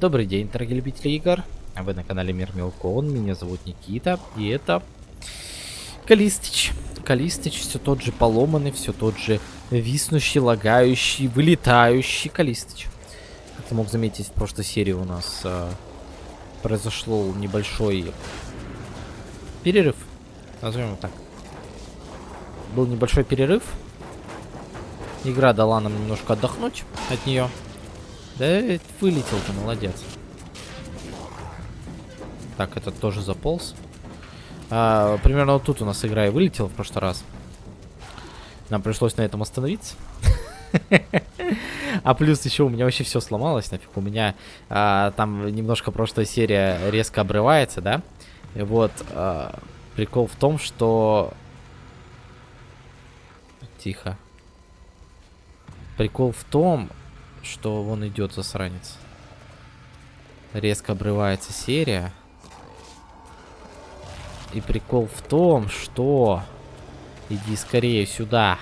Добрый день, дорогие любители игр. Вы на канале Мир Мелкон. Меня зовут Никита. И это Калистич. Калистич все тот же поломанный, все тот же виснущий, лагающий, вылетающий Калистич. Как ты мог заметить, в прошлой серии у нас э, произошел небольшой перерыв. Назовем его так. Был небольшой перерыв. Игра дала нам немножко отдохнуть от нее. Да вылетел ты, молодец. Так, этот тоже заполз. А, примерно вот тут у нас игра и вылетела в прошлый раз. Нам пришлось на этом остановиться. А плюс еще у меня вообще все сломалось, нафиг. У меня а, там немножко прошлая серия резко обрывается, да? И вот а, прикол в том, что... Тихо. Прикол в том, что вон идет засранец. Резко обрывается серия. И прикол в том, что... Иди скорее сюда.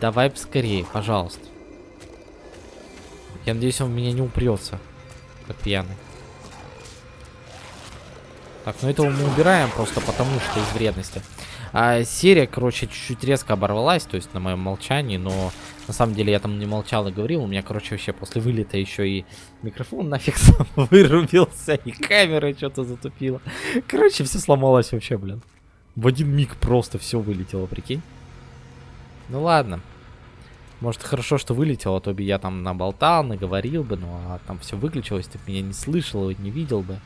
Давай скорее, пожалуйста. Я надеюсь, он в меня не упрется. Как пьяный. Так, ну этого мы убираем просто потому, что из вредности. А серия, короче, чуть-чуть резко оборвалась, то есть на моем молчании, но на самом деле я там не молчал и говорил. У меня, короче, вообще после вылета еще и микрофон нафиг сам вырубился, и камера что-то затупила. Короче, все сломалось вообще, блин. В один миг просто все вылетело, прикинь. Ну ладно. Может, хорошо, что вылетело, а то бы я там наболтал, наговорил бы, ну а там все выключилось, ты меня не слышал, не видел бы.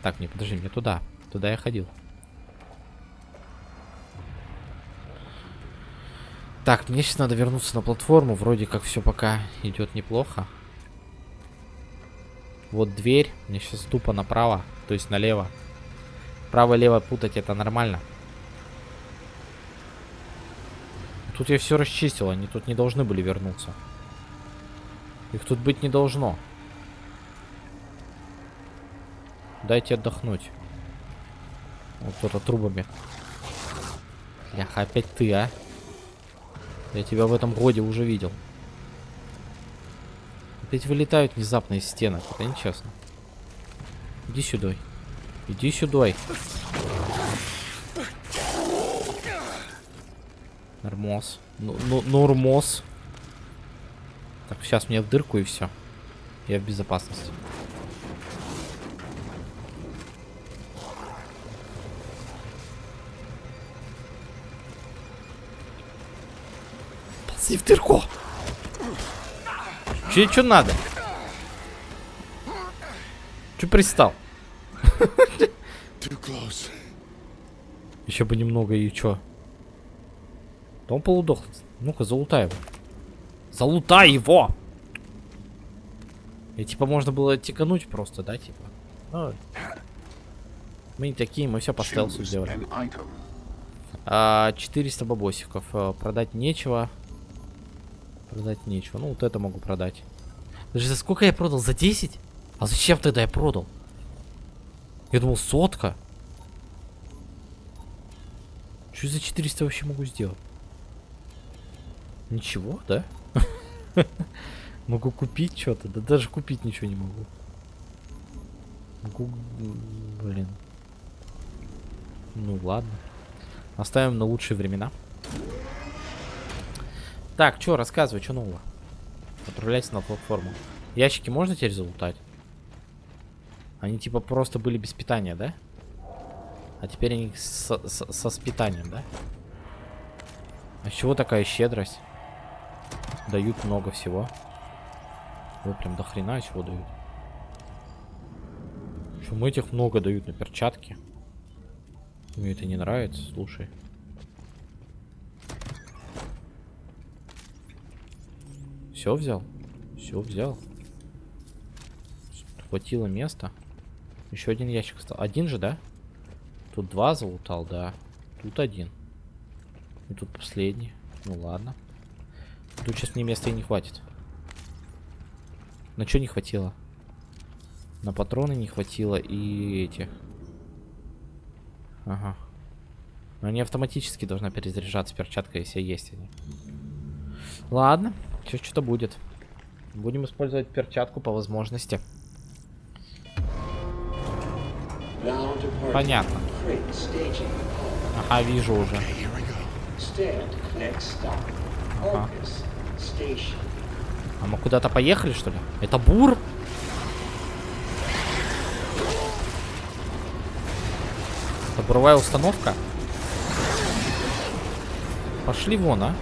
Так, не, подожди, мне туда. Туда я ходил. Так, мне сейчас надо вернуться на платформу. Вроде как все пока идет неплохо. Вот дверь. Мне сейчас тупо направо, то есть налево. Право-лево путать это нормально. Тут я все расчистил, они тут не должны были вернуться. Их тут быть не должно. Дайте отдохнуть. Вот кто-то трубами. Ляха, опять ты, а? Я тебя в этом годе уже видел. Опять вылетают внезапно из стенок. Это нечестно. Иди сюда. Иди сюда. Нормоз. Ну, ну. Так, сейчас мне в дырку и все. Я в безопасности. Дырку. Че, что надо? Че пристал? Еще бы немного и чё? Да он полудох. Ну-ка, залутай его. Залутай его! И типа можно было тикануть просто, да, типа? Ну, мы не такие, мы все по стелсу сделали. А, 400 бабосиков. А, продать нечего. Продать нечего. Ну, вот это могу продать. Даже за сколько я продал? За 10? А зачем тогда я продал? Я думал, сотка. Что за 400 вообще могу сделать? Ничего, да? Могу купить что-то. Да даже купить ничего не могу. Могу... Блин. Ну ладно. Оставим на лучшие времена. Так, что, рассказывай, что нового? Отправляйся на платформу. Ящики можно теперь залутать? Они типа просто были без питания, да? А теперь они со, со, со с питанием, да? А с чего такая щедрость? Дают много всего. Вы прям до хрена чего дают. Почему этих много дают на перчатки? Мне это не нравится, слушай. Все взял? Все взял. Хватило места. Еще один ящик стал. Один же, да? Тут два залутал, да. Тут один. И тут последний. Ну ладно. Тут сейчас мне места и не хватит. На что не хватило? На патроны не хватило и эти. Ага. Но они автоматически должны перезаряжаться перчатка, если есть они. Ладно, сейчас что-то будет. Будем использовать перчатку по возможности. Понятно. Ага, вижу уже. Ага. А мы куда-то поехали, что ли? Это бур? Это буровая установка? Пошли вон, а.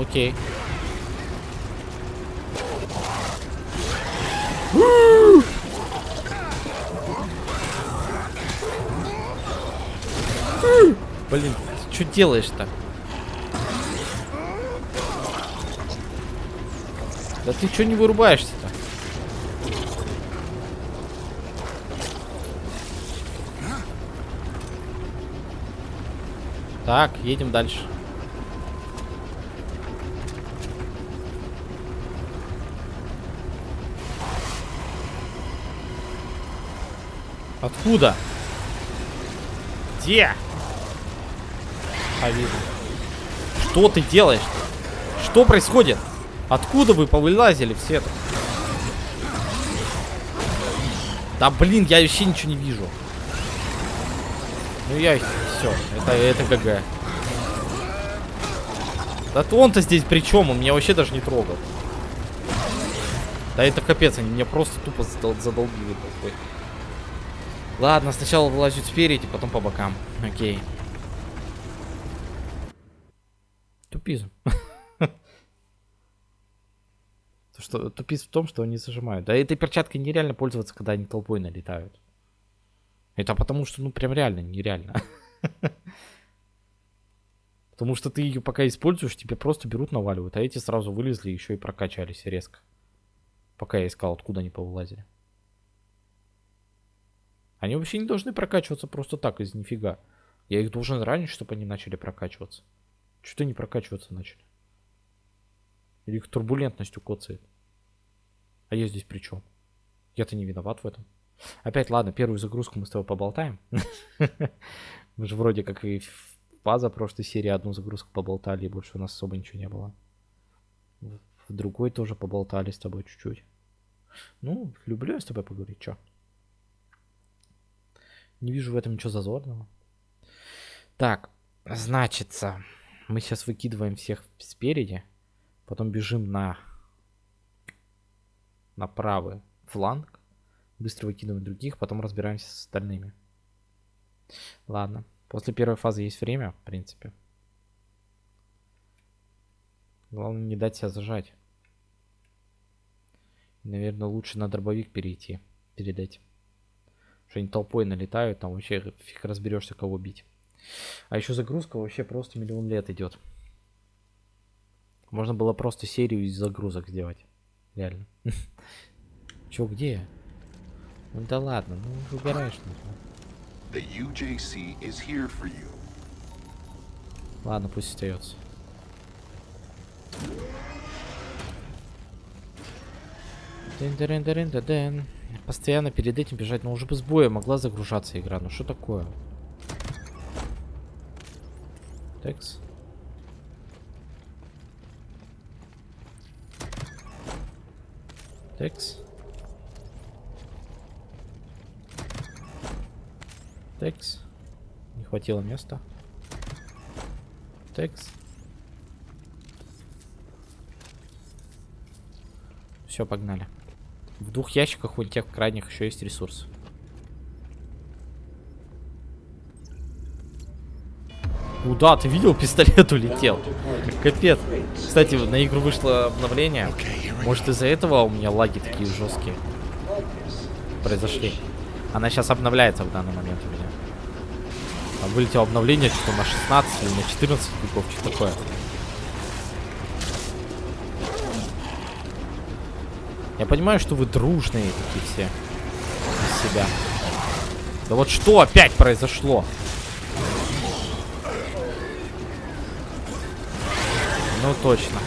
Окей. Блин, что делаешь-то? Да ты что не вырубаешься-то? Так, едем дальше. Откуда? Где? А, вижу. Что ты делаешь? Что происходит? Откуда вы повылазили все это? Да блин, я вообще ничего не вижу. Ну я все, это, это ГГ. Да он-то здесь при чем? Он меня вообще даже не трогал. Да это капец, они меня просто тупо задол задолбили такой. Ладно, сначала вылазят спереди, потом по бокам. Окей. Тупизм. что тупиз в том, что они зажимают. Да этой перчаткой нереально пользоваться, когда они толпой налетают. Это потому что, ну, прям реально нереально. Потому что ты ее пока используешь, тебе просто берут, наваливают. А эти сразу вылезли, еще и прокачались резко. Пока я искал, откуда они повылазили. Они вообще не должны прокачиваться просто так, из нифига. Я их должен ранить, чтобы они начали прокачиваться. Что-то не прокачиваться начали. Или их турбулентностью коцает. А я здесь при чем? Я-то не виноват в этом. Опять, ладно, первую загрузку мы с тобой поболтаем. Мы же вроде как и в база прошлой серии одну загрузку поболтали, и больше у нас особо ничего не было. В другой тоже поболтали с тобой чуть-чуть. Ну, люблю я с тобой поговорить, чё? Не вижу в этом ничего зазорного. Так, значится, мы сейчас выкидываем всех спереди, потом бежим на, на правый фланг, быстро выкидываем других, потом разбираемся с остальными. Ладно. После первой фазы есть время, в принципе. Главное не дать себя зажать. Наверное, лучше на дробовик перейти перед этим. Что они толпой налетают, там вообще фиг разберешься, кого бить. А еще загрузка вообще просто миллион лет идет. Можно было просто серию из загрузок сделать. Реально. Че, где? Ну да ладно, ну выбираешь нужно. The UJC is here for you. Ладно, пусть остается. Дын Постоянно перед этим бежать, но уже бы с боя могла загружаться игра. Ну что такое? Текс. Текс. Текс. Не хватило места. Текс. Все, погнали. В двух ящиках у тех крайних еще есть ресурс. Куда? Ты видел, пистолет улетел. Капец. Кстати, на игру вышло обновление. Может из-за этого у меня лаги такие жесткие произошли. Она сейчас обновляется в данный момент у меня. Там вылетело обновление, что на 16 или на 14 веков, что такое. Я понимаю, что вы дружные такие все. Из себя. Да вот что опять произошло? Ну точно.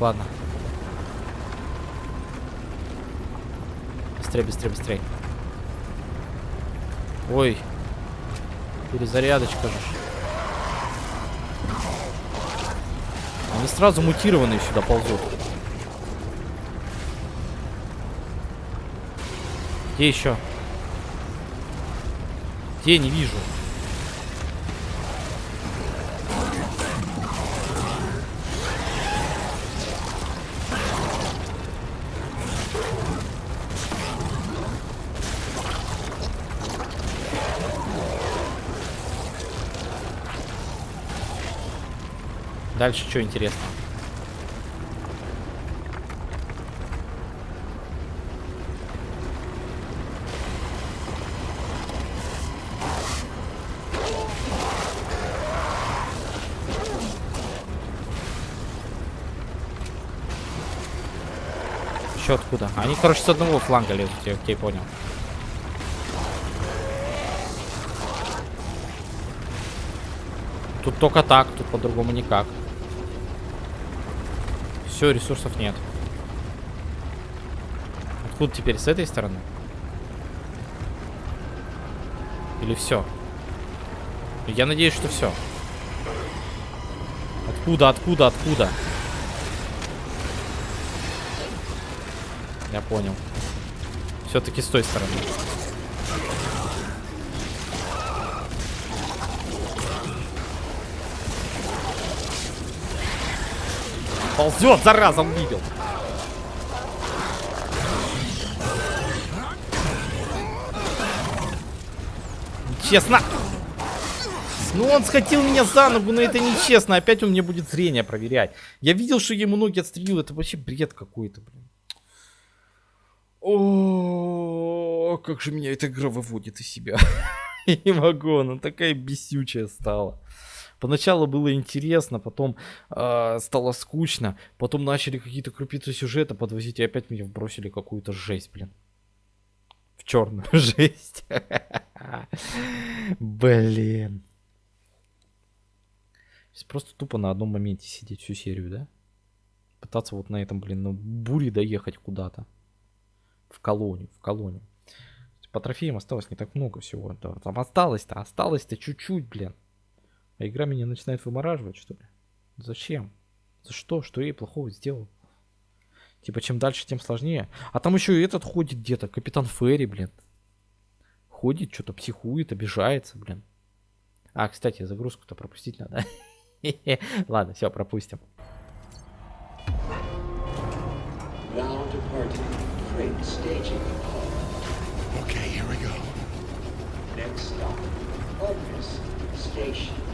Ладно. Быстрее, быстрее, быстрее. Ой. Перезарядочка же. Они сразу мутированные сюда ползут. Где еще? Где не вижу? Дальше что интересно? Еще откуда? Они, короче, с одного фланга лезут, я окей, понял. Тут только так, тут по-другому никак. Все, ресурсов нет. Откуда теперь? С этой стороны? Или все? Я надеюсь, что все. Откуда, откуда, откуда? Я понял. Все-таки с той стороны. Ползет, зараза, он видел. Честно. Ну он схватил меня за ногу, но это нечестно. Опять он мне будет зрение проверять. Я видел, что ему ноги отстрелил. Это вообще бред какой-то, блин. О, как же меня эта игра выводит из себя. Не могу, она такая бесючая стала. Поначалу было интересно, потом э, стало скучно, потом начали какие-то крупицы сюжета подвозить, и опять меня вбросили какую-то жесть, блин. В черную жесть. Блин. Просто тупо на одном моменте сидеть всю серию, да? Пытаться вот на этом, блин, на буре доехать куда-то. В колонию, в колонию. По трофеям осталось не так много всего. Там осталось-то, осталось-то чуть-чуть, блин. А игра меня начинает вымораживать, что ли? Зачем? За что? Что я ей плохого сделал? Типа, чем дальше, тем сложнее. А там еще и этот ходит где-то. Капитан Ферри, блин. Ходит, что-то психует, обижается, блин. А, кстати, загрузку-то пропустить надо. Ладно, все, пропустим. Okay, here we go. Next stop, Station.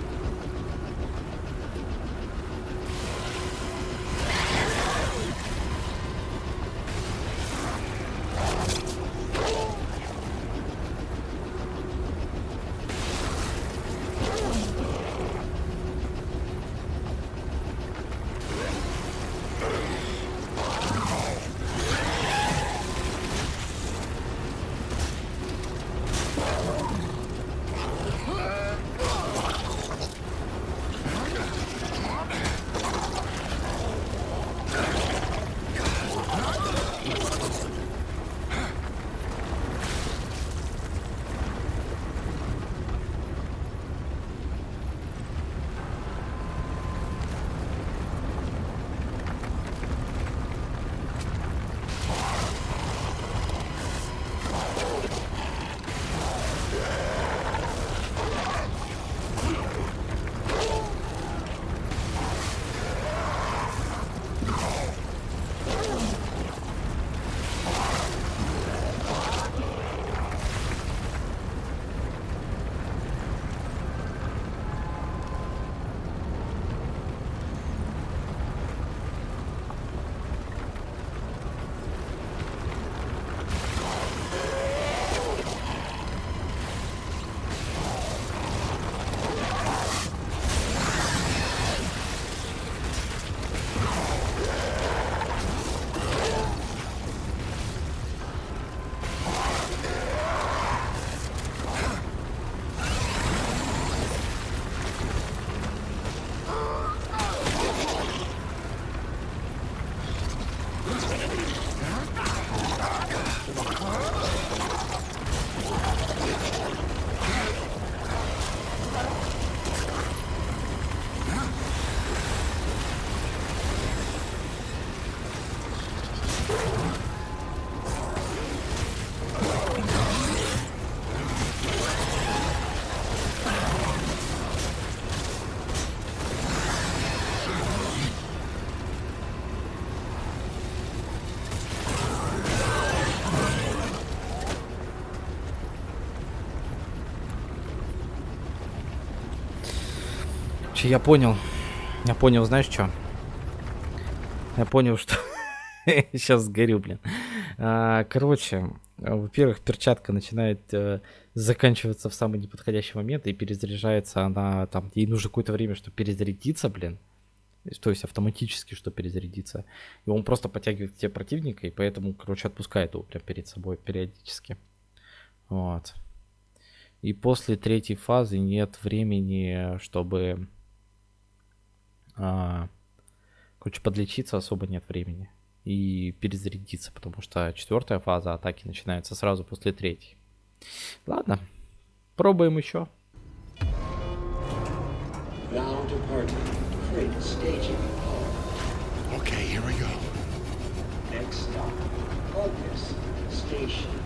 Короче, я понял. Я понял, знаешь что? Я понял, что... Сейчас сгорю, блин. А, короче, во-первых, перчатка начинает э, заканчиваться в самый неподходящий момент и перезаряжается она там. Ей нужно какое-то время, чтобы перезарядиться, блин. То есть автоматически, что перезарядиться. И он просто подтягивает тебе противника, и поэтому, короче, отпускает его прям перед собой периодически. Вот. И после третьей фазы нет времени, чтобы... А, короче, подлечиться особо нет времени. И перезарядиться, потому что четвертая фаза атаки начинается сразу после третьей. Ладно, пробуем еще. Okay, here we go. Next stop, August Station.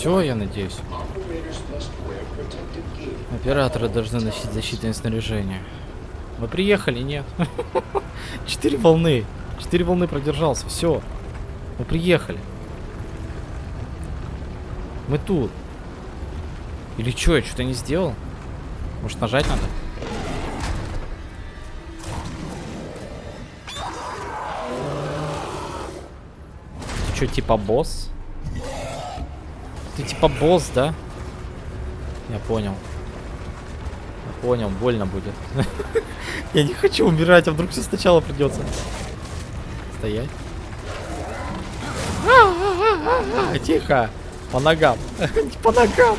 Все, я надеюсь. Операторы должны носить защитное снаряжение. Мы приехали, нет? Четыре волны. Четыре волны продержался. Все. Мы приехали. Мы тут. Или что, я что-то не сделал? Может нажать надо? Ты что, типа босс? Ты типа босс, да? Я понял. Я понял, больно будет. Я не хочу умирать, а вдруг все сначала придется. Стоять. Тихо. По ногам. По ногам.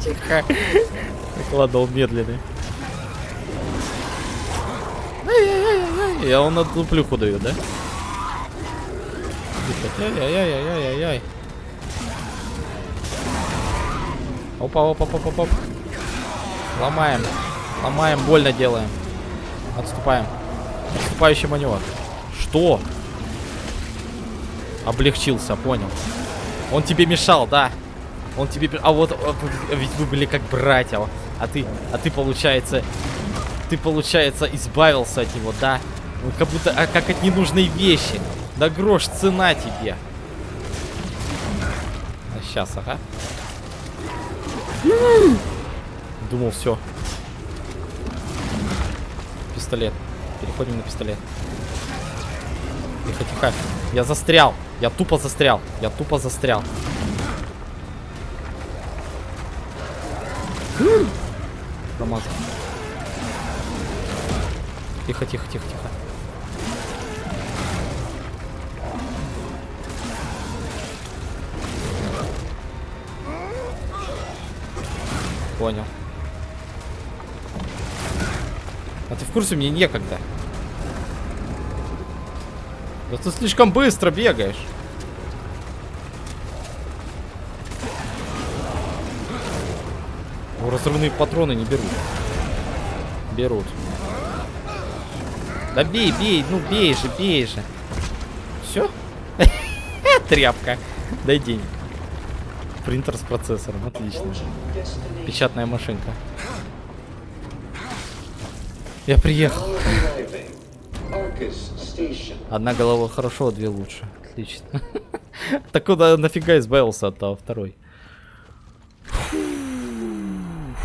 Тихо. Он медленный. Я он на дуплюху даю, да? Ай-яй-яй-яй-яй-яй. Опа, опа, опа, опа, опа. Ломаем. Ломаем, больно делаем. Отступаем. Отступающий маневр. Что? Облегчился, понял. Он тебе мешал, да? Он тебе... А вот, ведь вы были как братья. А ты, а ты, получается... Ты, получается, избавился от него, да? Как будто, а как от ненужной вещи. Да грош цена тебе. А сейчас, ага. Думал, все. Пистолет. Переходим на пистолет. Тихо, тихо. Я застрял. Я тупо застрял. Я тупо застрял. Промазал. Тихо, тихо, тихо, тихо. Понял. А ты в курсе, мне некогда. Да ты слишком быстро бегаешь. О, разрывные патроны не берут. Берут. Да бей, бей, ну бей же, бей же. Все? Тряпка. Дай денег. Принтер с процессором, отлично. Печатная машинка. Я приехал. Одна голова хорошо, а две лучше. Отлично. Так куда нафига избавился от того второй?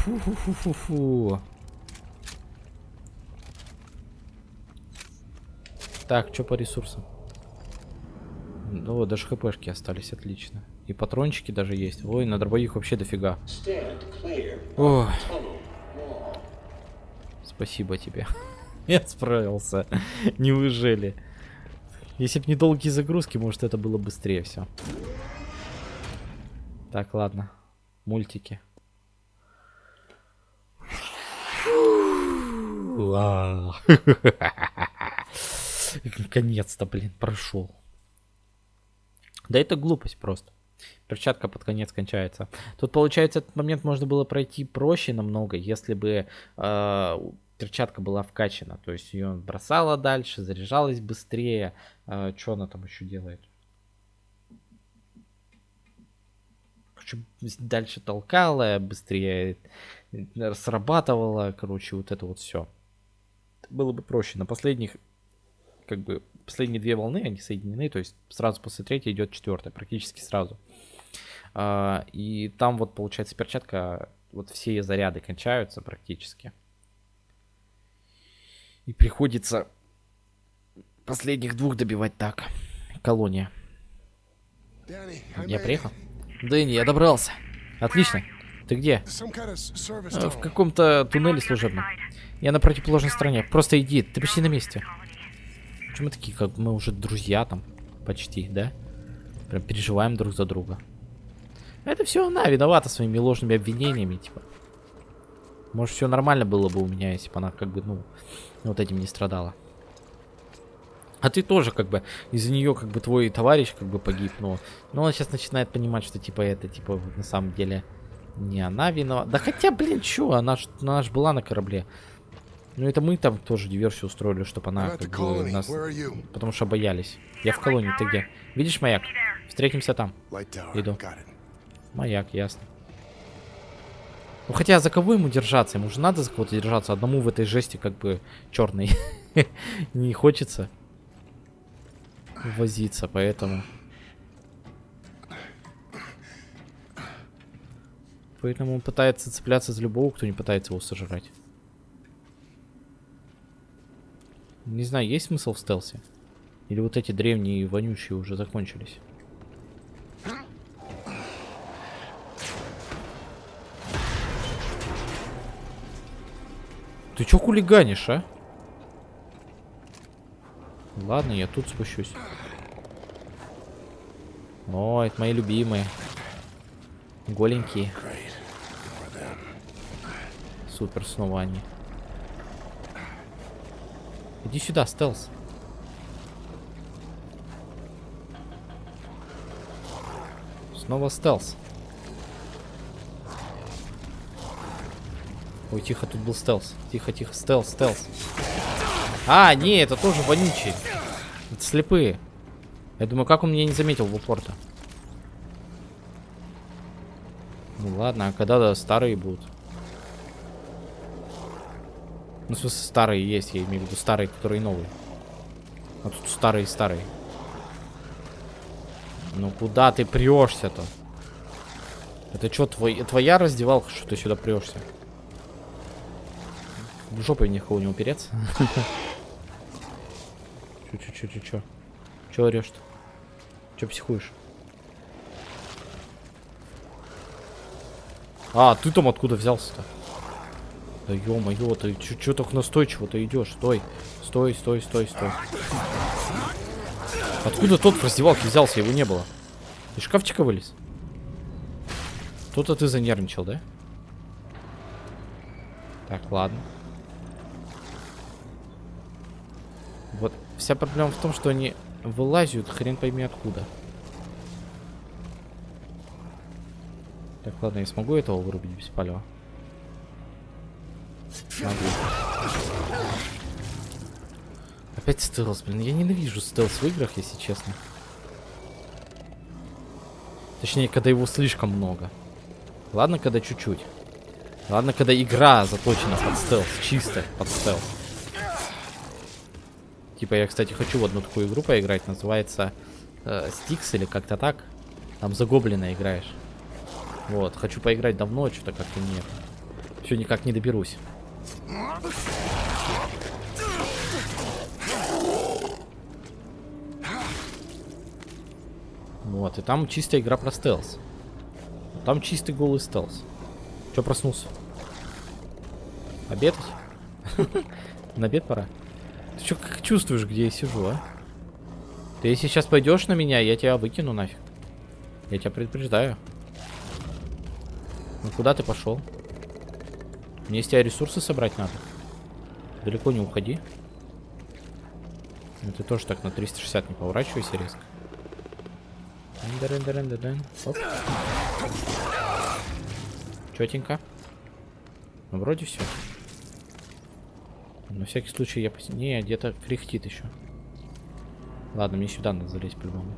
Фу-фу-фу-фу-фу. Так, что по ресурсам? Ну, даже хпшки остались, отлично. И патрончики даже есть. Ой, на дробовик вообще дофига. О. Спасибо тебе. Я справился. Не выжили. Если бы не долгие загрузки, может это было быстрее все. Так, ладно. Мультики. Наконец-то, блин, прошел. Да это глупость просто. Перчатка под конец кончается. Тут, получается, этот момент можно было пройти проще намного, если бы э, перчатка была вкачана. То есть ее бросала дальше, заряжалась быстрее. Э, что она там еще делает? Короче, дальше толкала, быстрее срабатывала. Короче, вот это вот все. Было бы проще. На последних, как бы, последние две волны, они соединены. То есть сразу после третьей идет четвертая, практически сразу. А, и там вот получается перчатка, вот все заряды кончаются практически. И приходится последних двух добивать так. Колония. Я приехал? Дэнни, я добрался. Отлично. Ты где? А, в каком-то туннеле служебном. Я на противоположной стороне. Просто иди, ты почти на месте. Почему мы такие, как мы уже друзья там? Почти, да? Прям переживаем друг за друга. Это все она виновата своими ложными обвинениями, типа. Может, все нормально было бы у меня, если бы она как бы, ну, вот этим не страдала. А ты тоже, как бы, из-за нее, как бы, твой товарищ, как бы, погиб, но... Но он сейчас начинает понимать, что, типа, это, типа, на самом деле, не она виновата. Да хотя, блин, что, она ж, она ж была на корабле. Ну, это мы там тоже диверсию устроили, чтобы она, как бы, нас... Потому что боялись. Я в колонии, ты где? Видишь маяк? Встретимся там. Иду. Маяк, ясно. Ну хотя за кого ему держаться? Ему же надо за кого-то держаться. Одному в этой жести как бы черный. Не хочется возиться, поэтому... Поэтому он пытается цепляться за любого, кто не пытается его сожрать. Не знаю, есть смысл в стелсе? Или вот эти древние вонючие уже закончились? Ты чё хулиганишь, а? Ладно, я тут спущусь. О, это мои любимые. Голенькие. Супер, снова они. Иди сюда, стелс. Снова стелс. Ой, тихо, тут был стелс. Тихо, тихо, стелс, стелс. А, не, это тоже вонючий. Это слепые. Я думаю, как он меня не заметил в упор-то? Ну ладно, а когда да, старые будут? Ну, в смысле, старые есть, я имею в виду старые, которые новые. А тут старые-старые. Ну куда ты прешься-то? Это что, твой, твоя раздевалка, что ты сюда прешься? В жопу никого не упереться. Чё, чё, чё, чё, чё? Чё орешь-то? Чё психуешь? А, ты там откуда взялся-то? Да ё-моё, ты чё так настойчиво-то идешь? Стой, стой, стой, стой, стой. Откуда тот в раздевалке взялся? Его не было. Из шкафчика вылез? Тут-то ты занервничал, да? Так, ладно. Вот вся проблема в том, что они вылазят хрен пойми откуда. Так, ладно, я смогу этого вырубить без палева? Могу. Опять стелс, блин. Я ненавижу стелс в играх, если честно. Точнее, когда его слишком много. Ладно, когда чуть-чуть. Ладно, когда игра заточена под стелс. Чисто под стелс. Типа, я, кстати, хочу в одну такую игру поиграть. Называется э, Стикс или как-то так. Там за гоблина играешь. Вот, хочу поиграть давно, что-то как-то нет. Все никак не доберусь. Вот, и там чистая игра про стелс. Там чистый голый стелс. Че проснулся? Обедать? На обед пора? Ты что, как чувствуешь, где я сижу, а? Ты если сейчас пойдешь на меня, я тебя выкину нафиг. Я тебя предупреждаю. Ну куда ты пошел? Мне из тебя ресурсы собрать надо. Далеко не уходи. Ну, ты тоже так на 360 не поворачивайся резко. Оп. Четенько. Ну, вроде все. На всякий случай я... Не, где-то кряхтит еще. Ладно, мне сюда надо залезть по-любому.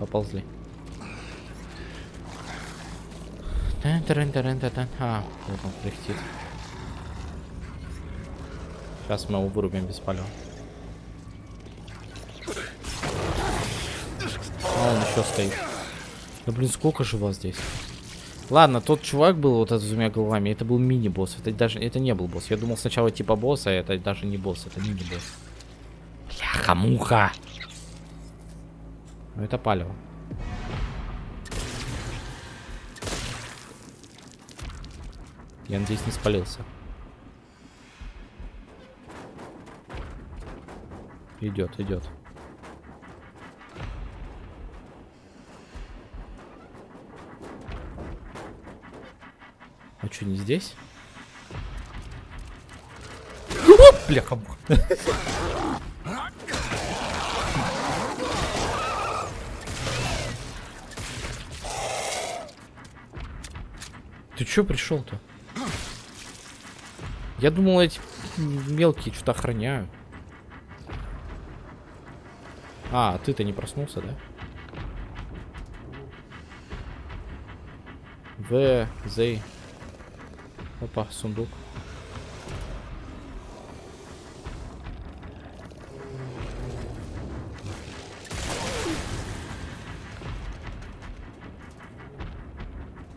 Поползли. А, вот он кряхтит. Сейчас мы его вырубим без палева. А он еще стоит. Да блин, сколько же вас здесь? Ладно, тот чувак был вот этот с двумя головами, это был мини-босс. Это даже это не был босс. Я думал сначала типа босса, а это даже не босс, это мини-босс. Бляха-муха! Ну это палево. Я надеюсь, не спалился. Идет, идет. Что, не здесь? Бляха. Ты чё пришел-то? Я думал, эти мелкие что-то охраняют. А, ты-то не проснулся, да? В, Z. Опа, сундук.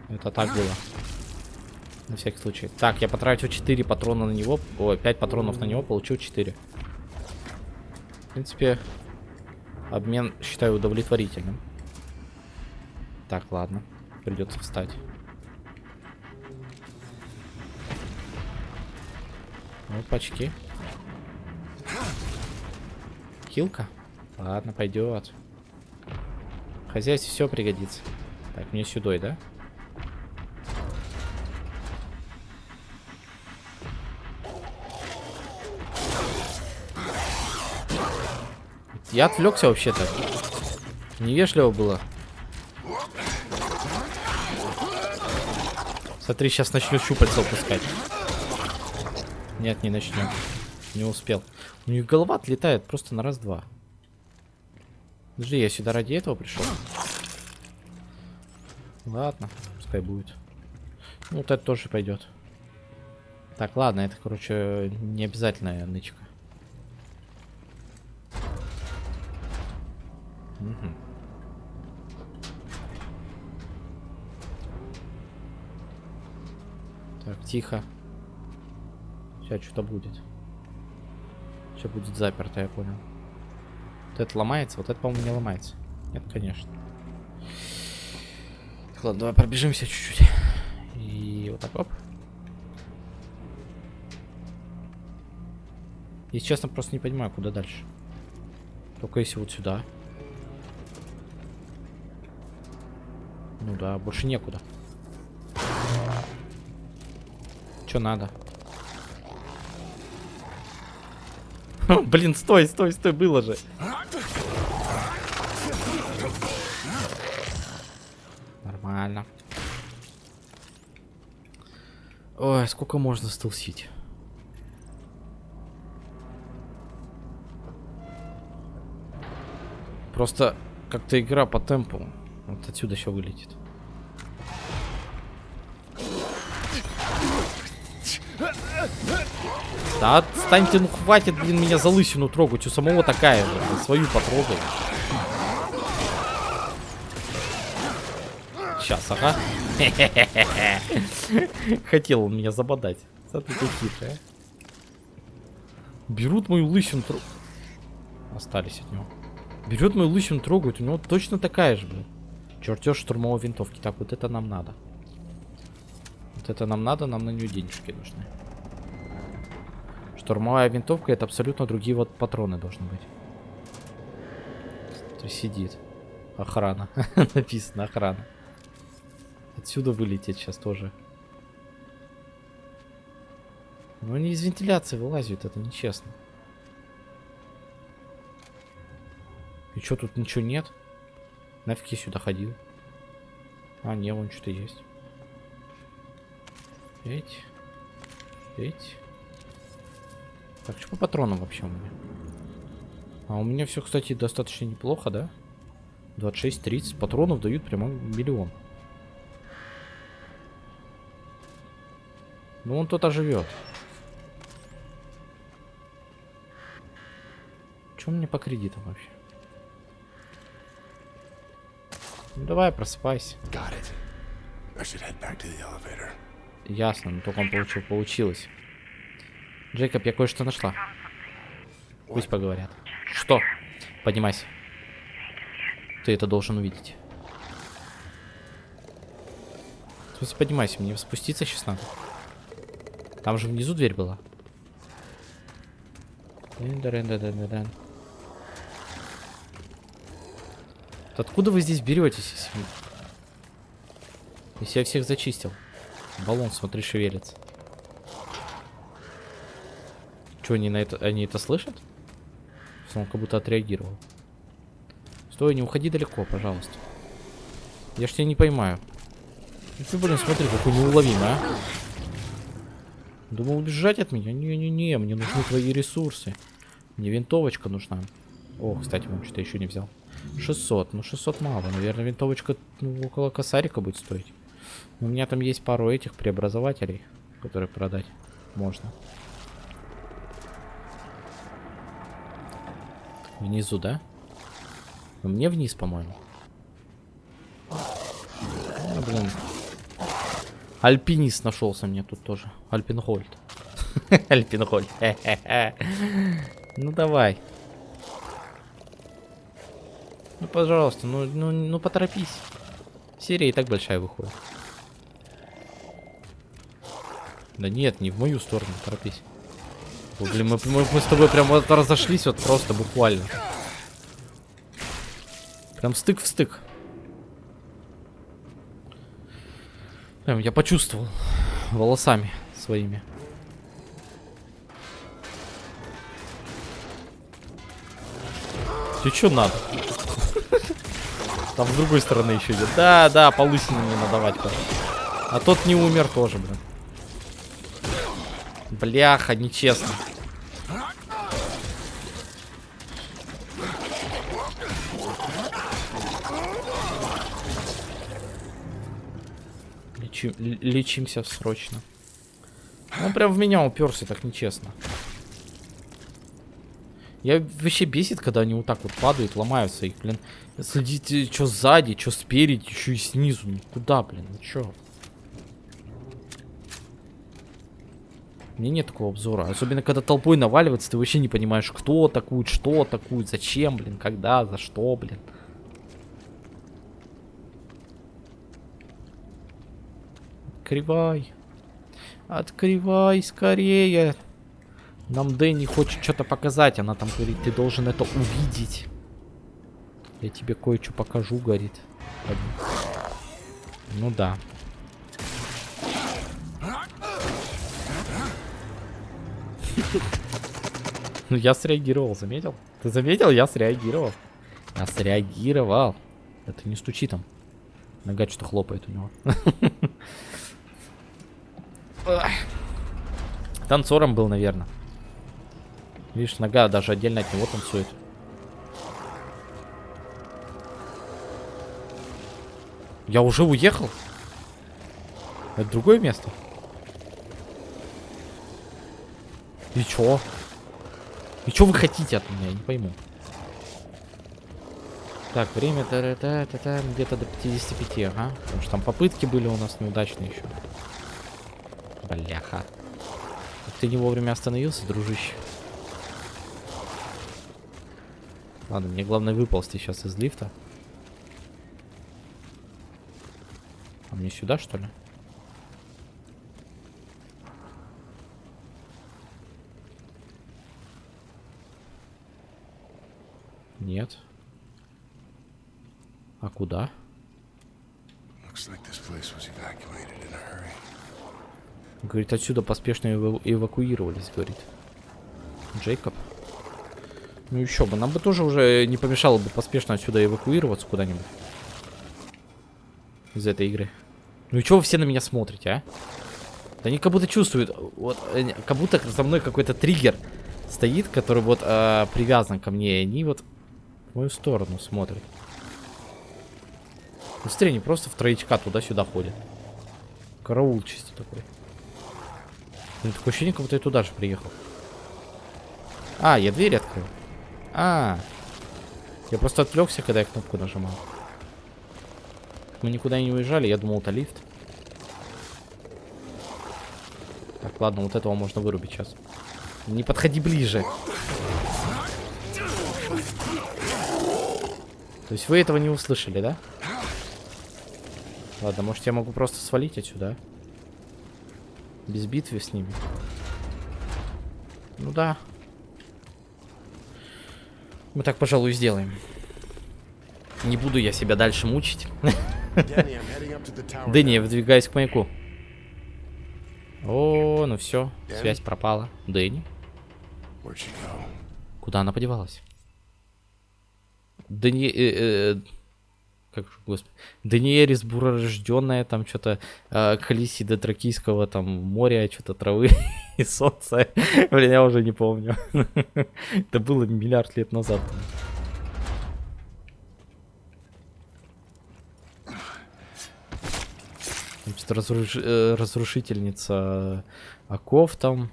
Это так было. На всякий случай. Так, я потратил 4 патрона на него. Ой, 5 патронов на него, получил 4. В принципе, обмен считаю удовлетворительным. Так, ладно. Придется встать. Опачки. Хилка? Ладно, пойдет. Хозяйстве все пригодится. Так, мне сюда, да? Я отвлекся вообще-то. Невежливо было. Смотри, сейчас начнет щупальца упускать. Нет, не начнет. Не успел. У них голова отлетает просто на раз-два. Подожди, я сюда ради этого пришел. Ладно, пускай будет. Ну, вот это тоже пойдет. Так, ладно, это, короче, не обязательная нычка. Угу. Так, тихо. Сейчас что-то будет. Сейчас будет заперто, я понял. Вот это ломается, вот это, по-моему, не ломается. Нет, конечно. Так, ладно, давай пробежимся чуть-чуть. И вот так, оп. Если честно, просто не понимаю, куда дальше. Только если вот сюда. Ну да, больше некуда. Что надо? Блин, стой, стой, стой, было же. Нормально. Ой, сколько можно стелсить? Просто как-то игра по темпу. Вот отсюда еще вылетит. Да отстаньте, ну хватит, блин, меня за лысину трогать. У самого такая же. Свою потрогай. Сейчас, ага. Хотел он меня забодать. Смотри, ты хитрая. Берут мою лысину Остались от него. Берет мою лысину, трогают. У него точно такая же, блин. Чертеж штурмовой винтовки. Так, вот это нам надо. Вот это нам надо, нам на нее денежки нужны. Штурмовая винтовка это абсолютно другие вот патроны должны быть. Сидит. Охрана. Написано охрана. Отсюда вылететь сейчас тоже. Ну они из вентиляции вылазят, это нечестно. И что, тут ничего нет? Нафиг я сюда ходил? А, не, вон что-то есть. Эть. Эть. Так, что по патронам вообще у меня? А у меня все, кстати, достаточно неплохо, да? 26-30 патронов дают прямо миллион. Ну, он тут оживет. Чем мне по кредитам вообще? Ну, давай, просыпайся. Ясно, но только он получил, получилось. Джейкоб, я кое-что нашла. Пусть поговорят. Что? Поднимайся. Ты это должен увидеть. В смысле, поднимайся, мне спуститься сейчас надо. Там же внизу дверь была. Откуда вы здесь беретесь, если... если я всех зачистил? Баллон, смотри, шевелится. Что, они на это, они это слышат? Он как будто отреагировал. Стой, не уходи далеко, пожалуйста. Я ж тебя не поймаю. Ну ты, блин, смотри, какой неуловимый, а. Думал убежать от меня? Не-не-не, мне нужны твои ресурсы. Мне винтовочка нужна. О, кстати, он что-то еще не взял. 600. Ну, 600 мало. Наверное, винтовочка ну, около косарика будет стоить. у меня там есть пару этих преобразователей, которые продать можно. Внизу, да? Мне вниз, по-моему. А, блин. Альпинист нашелся мне тут тоже. Альпингольд. Альпингольд. Ну давай. Ну, пожалуйста, ну, ну, ну поторопись. Серия и так большая выходит. Да нет, не в мою сторону, торопись. О, блин, мы, мы, мы с тобой прям вот разошлись вот просто буквально. Прям стык в стык. Прям я почувствовал волосами своими. Ты что надо? Там с другой стороны еще идет. Да, да, по лысине мне надавать. А тот не умер тоже, блин. Бляха, нечестно. Лечи, лечимся срочно. Он прям в меня уперся, так нечестно. Я вообще бесит, когда они вот так вот падают, ломаются их, блин. Следите, что сзади, что спереди, еще и снизу. Ну куда, блин, ну чё? Мне нет такого обзора. Особенно, когда толпой наваливается, ты вообще не понимаешь, кто атакует, что атакует, зачем, блин, когда, за что, блин. Открывай. Открывай скорее. Нам Дэнни хочет что-то показать. Она там говорит, ты должен это увидеть. Я тебе кое-что покажу, говорит. Ну да. Ну я среагировал, заметил? Ты заметил? Я среагировал. Я среагировал. Это не стучи там. Нога что-то хлопает у него. Танцором был, наверное. Видишь, нога даже отдельно от него танцует. Я уже уехал? Это другое место? И чё? И чё вы хотите от меня? Я не пойму. Так, время где-то до 55, ага. Потому что там попытки были у нас неудачные еще. Бляха. Ты не вовремя остановился, дружище. Ладно, мне главное выползти сейчас из лифта. А мне сюда, что ли? Нет. А куда? Говорит, отсюда поспешно эва эвакуировались, говорит. Джейкоб. Ну еще бы, нам бы тоже уже не помешало бы поспешно отсюда эвакуироваться куда-нибудь. Из этой игры. Ну и что вы все на меня смотрите, а? Да они как будто чувствуют, вот, как будто за мной какой-то триггер стоит, который вот э, привязан ко мне, и они вот в мою сторону смотрят. Быстрее, не просто в троечка туда-сюда ходят. Караул чисто такой. Блин, такое ощущение, как будто я туда же приехал. А, я дверь открыл. А, я просто отвлекся, когда я кнопку нажимал. Мы никуда не уезжали, я думал, это лифт. Так, ладно, вот этого можно вырубить сейчас. Не подходи ближе. То есть вы этого не услышали, да? Ладно, может я могу просто свалить отсюда? А? Без битвы с ними. Ну да. Мы так, пожалуй, сделаем. Не буду я себя дальше мучить. Дэнни, я выдвигаюсь к маяку. О, ну все, связь пропала. Дэнни? Куда она подевалась? Дэнни... Э, э, как же, господи, Даниэрис буророжденная, там что-то э, Калисида Тракийского, там моря, что-то травы и солнца. Блин, я уже не помню. Это было миллиард лет назад. Значит, разруш... Э, разрушительница оков там.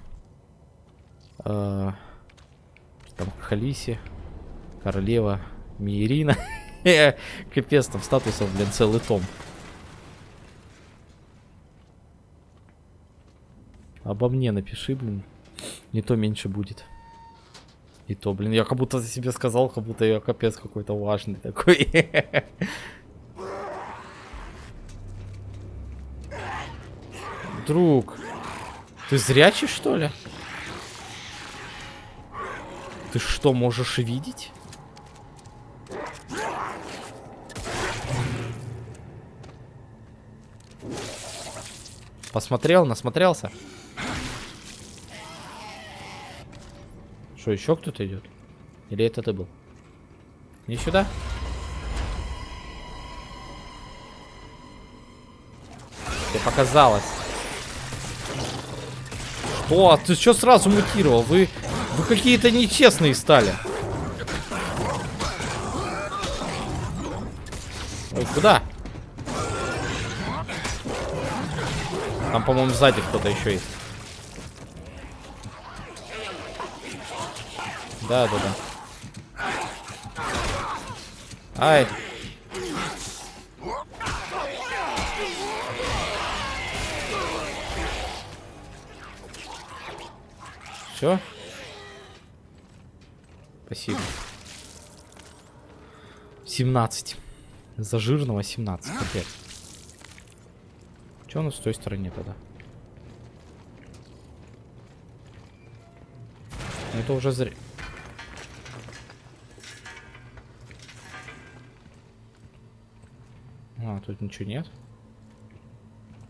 Э, там Халиси. Королева Миерина. Капец, там статусов, блин, целый том. Обо мне напиши, блин. Не то меньше будет. И то, блин, я как будто за себе сказал, как будто я капец какой-то важный такой. Друг, ты зрячий, что ли? Ты что, можешь видеть? Посмотрел, насмотрелся. Что, еще кто-то идет? Или это ты был? Не сюда? Тебе показалось. Что? А ты что сразу мутировал? Вы, вы какие-то нечестные стали. Ой, куда? Там, по-моему, сзади кто-то еще есть. Да, да, да. Ай. Все? Спасибо. 17. За жирного 17. Капец. Че у нас с той стороне тогда? Это уже зря. А, тут ничего нет.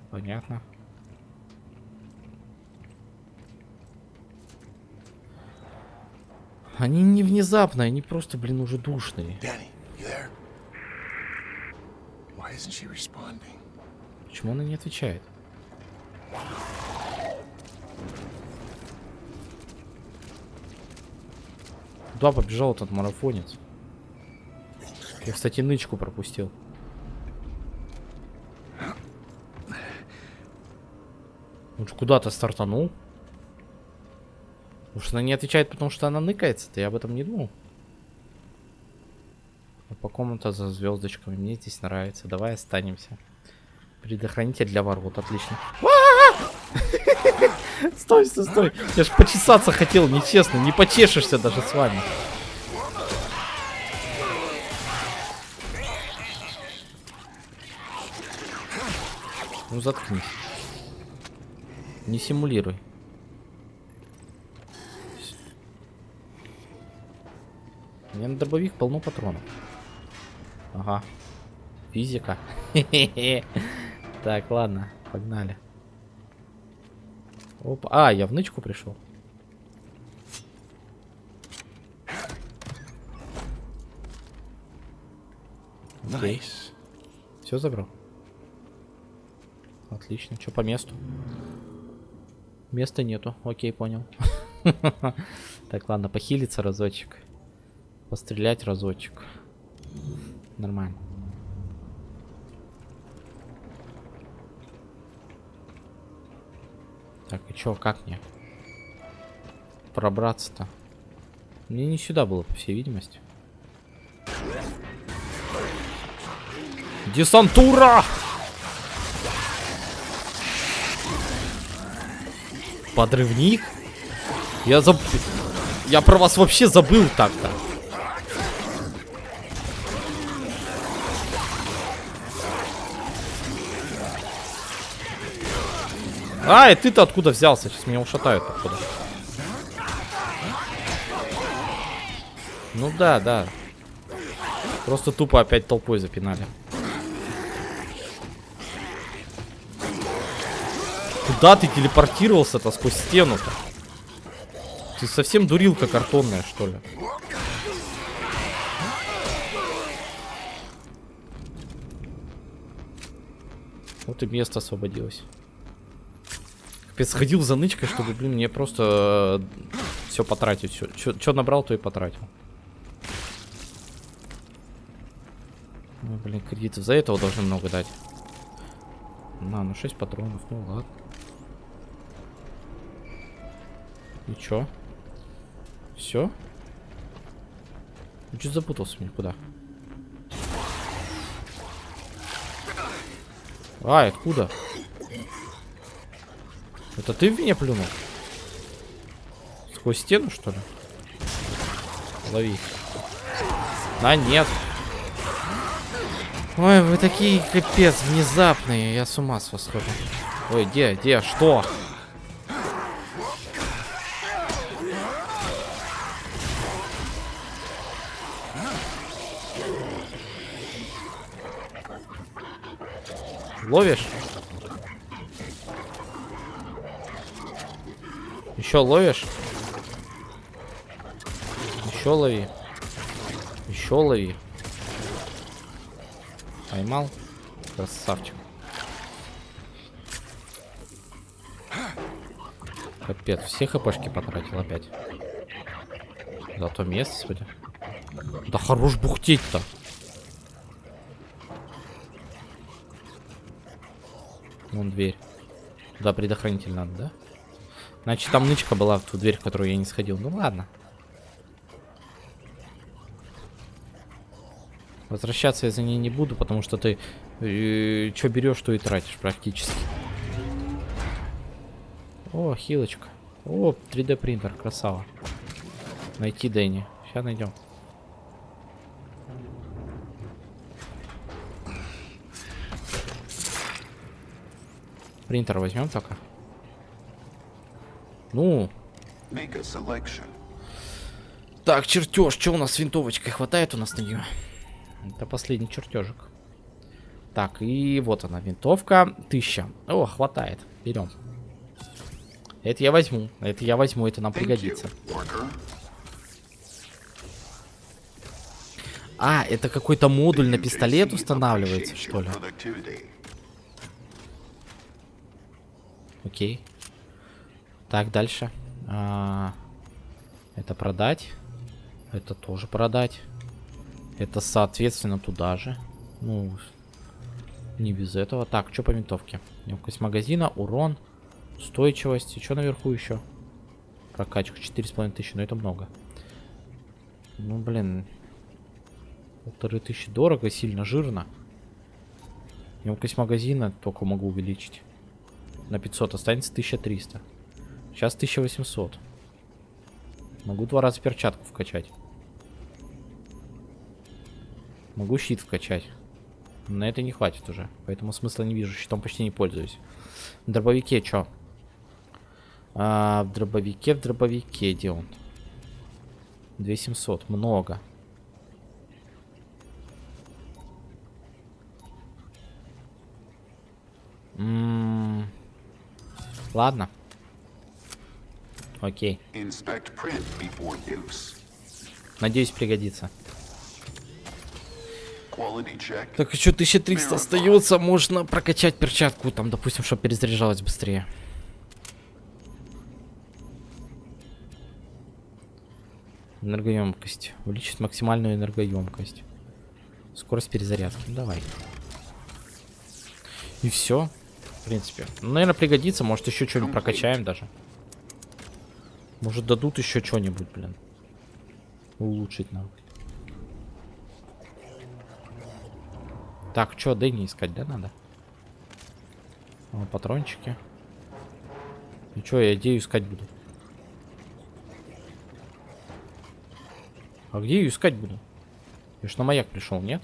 Понятно. Они не внезапные, они просто, блин, уже душные. Danny, you there? Why isn't she responding? Почему она не отвечает? Куда побежал этот марафонец? Я, кстати, нычку пропустил. Он же куда-то стартанул. Может, она не отвечает, потому что она ныкается-то, я об этом не думал. А по комната за звездочками. Мне здесь нравится. Давай останемся. Предохранитель для ворот, отлично. Стой, стой, стой. Я ж почесаться хотел, нечестно. Не почешешься даже с вами. Ну заткнись. Не симулируй. У меня на дробовик полно патронов. Ага. Физика. Так, ладно, погнали. Опа. А, я в нычку пришел. Окей. Nice. Все забрал. Отлично. Что по месту? Места нету. Окей, понял. Так, ладно, похилиться разочек. Пострелять разочек. Нормально. Так, и чё, как мне? Пробраться-то? Мне не сюда было, по всей видимости. Десантура! Подрывник? Я заб... Я про вас вообще забыл так-то. А, и ты-то откуда взялся? Сейчас меня ушатают, походу. Ну да, да. Просто тупо опять толпой запинали. Куда ты телепортировался-то сквозь стену-то? Ты совсем дурилка картонная, что ли? Вот и место освободилось. Капец, сходил за нычкой, чтобы, блин, мне просто все потратить. Что набрал, то и потратил. Ой, блин, кредитов за этого должны много дать. На, ну 6 патронов, ну ладно. И чё? Все? Ну, чуть запутался мне, куда? А, откуда? Это ты в меня плюнул? Сквозь стену, что ли? Лови. А, нет. Ой, вы такие капец внезапные. Я с ума с вас схожу. Ой, где, где, что? Ловишь? Еще ловишь? Еще лови. Еще лови. Поймал. Красавчик. Капец, все хпшки потратил опять. Зато место, судя. Да хорош бухтеть-то. Вон дверь. Туда предохранитель надо, да? Значит, там нычка была в ту дверь, в которую я не сходил. Ну ладно. Возвращаться я за ней не буду, потому что ты э, что берешь, то и тратишь практически. О, хилочка. О, 3D принтер, красава. Найти Дэнни. Сейчас найдем. Принтер возьмем только. Ну. Make a selection. Так, чертеж. Что у нас с винтовочкой? Хватает у нас на нее? Это последний чертежик. Так, и вот она, винтовка. Тысяча. О, хватает. Берем. Это я возьму. Это я возьму, это нам Thank пригодится. you. А, это какой-то модуль на пистолет устанавливается, что ли? Окей. Так, дальше. А, это продать. Это тоже продать. Это, соответственно, туда же. Ну, не без этого. Так, что по винтовке? Емкость магазина, урон, устойчивость. И что наверху еще? Прокачка 4,5 тысячи, но это много. Ну, блин. Полторы тысячи дорого, сильно жирно. Емкость магазина только могу увеличить. На 500 останется 1300. Сейчас 1800. Могу два раза перчатку вкачать. Могу щит вкачать. Но на это не хватит уже. Поэтому смысла не вижу. Щитом почти не пользуюсь. В дробовике что? А, в дробовике, в дробовике. Где он? 2700. Много. М, Ладно. Окей. Надеюсь, пригодится. Так, еще 1300 остается. Можно прокачать перчатку, там, допустим, чтобы перезаряжалась быстрее. Энергоемкость. Увеличить максимальную энергоемкость. Скорость перезарядки. Давай. И все. В принципе. Ну, наверное, пригодится. Может, еще что-нибудь прокачаем даже. Может, дадут еще что-нибудь, блин. Улучшить нам. Так, что, Дэнни искать, да, надо? О, патрончики. И что, я идею искать буду? А где ее искать буду? Я ж на маяк пришел, нет?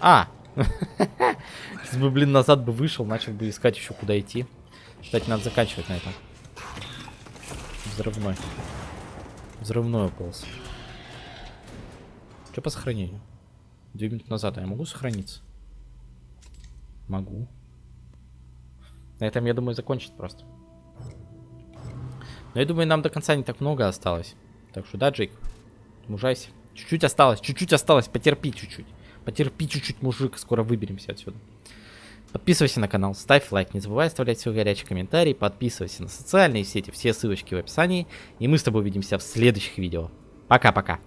А! Если бы, блин, назад бы вышел, начал бы искать еще куда идти. Кстати, надо заканчивать на этом. Взрывной. Взрывной уполз. Что по сохранению? Две минуты назад. А я могу сохраниться? Могу. На этом, я думаю, закончить просто. Но я думаю, нам до конца не так много осталось. Так что, да, Джейк? Мужайся. Чуть-чуть осталось, чуть-чуть осталось. Потерпи чуть-чуть. Потерпи чуть-чуть, мужик. Скоро выберемся отсюда. Подписывайся на канал, ставь лайк, не забывай оставлять свой горячий комментарий, подписывайся на социальные сети, все ссылочки в описании. И мы с тобой увидимся в следующих видео. Пока-пока.